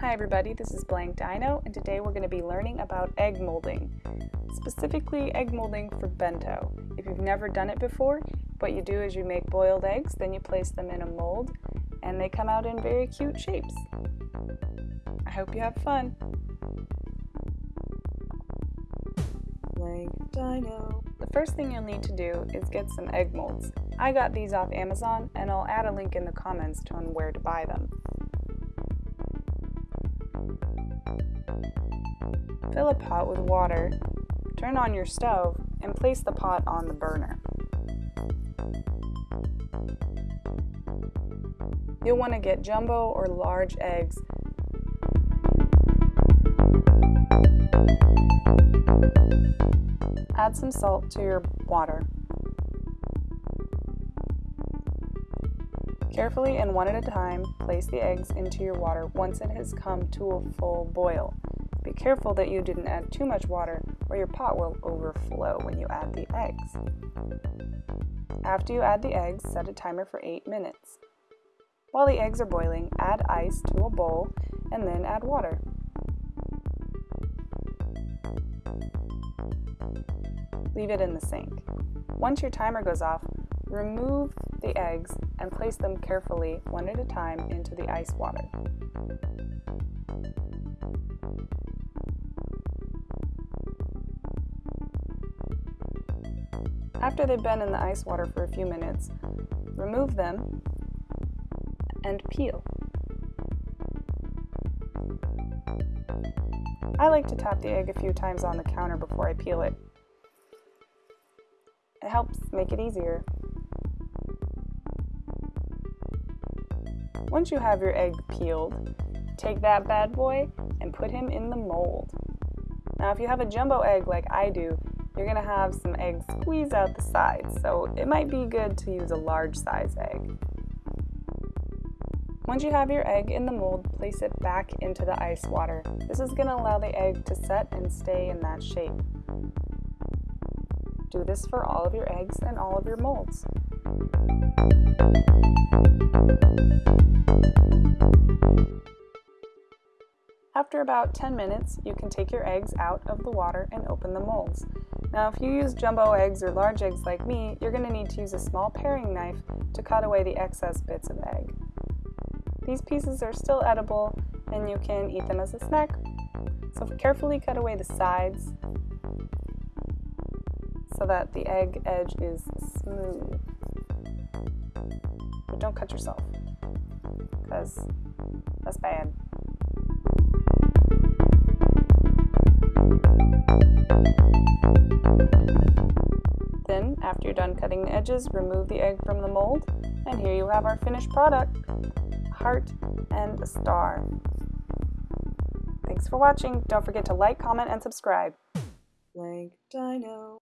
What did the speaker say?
Hi everybody, this is Blank Dino and today we're going to be learning about egg molding, specifically egg molding for bento. If you've never done it before, what you do is you make boiled eggs, then you place them in a mold and they come out in very cute shapes. I hope you have fun. Blank Dino. The first thing you'll need to do is get some egg molds. I got these off Amazon and I'll add a link in the comments to on where to buy them. Fill a pot with water, turn on your stove, and place the pot on the burner. You'll want to get jumbo or large eggs. Add some salt to your water. Carefully and one at a time, place the eggs into your water once it has come to a full boil. Be careful that you didn't add too much water or your pot will overflow when you add the eggs. After you add the eggs, set a timer for 8 minutes. While the eggs are boiling, add ice to a bowl and then add water. Leave it in the sink. Once your timer goes off, remove the eggs and place them carefully, one at a time, into the ice water. After they've been in the ice water for a few minutes, remove them and peel. I like to tap the egg a few times on the counter before I peel it. It helps make it easier. Once you have your egg peeled, take that bad boy and put him in the mold. Now if you have a jumbo egg like I do, you're to have some eggs squeeze out the sides, so it might be good to use a large size egg. Once you have your egg in the mold, place it back into the ice water. This is to allow the egg to set and stay in that shape. Do this for all of your eggs and all of your molds. After about 10 minutes, you can take your eggs out of the water and open the molds. Now if you use jumbo eggs or large eggs like me, you're going to need to use a small paring knife to cut away the excess bits of egg. These pieces are still edible and you can eat them as a snack. So carefully cut away the sides so that the egg edge is smooth. But don't cut yourself because that's bad. After you're done cutting the edges, remove the egg from the mold, and here you have our finished product, heart and star. Thanks for watching. Don't forget to like, comment, and subscribe. Blank Dino.